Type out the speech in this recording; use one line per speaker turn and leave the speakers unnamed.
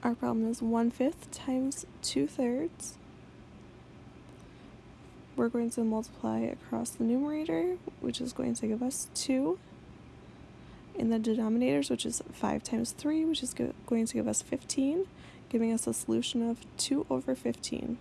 Our problem is 1 fifth times 2 thirds. We're going to multiply across the numerator, which is going to give us 2. In the denominators, which is 5 times 3, which is going to give us 15, giving us a solution of 2 over 15.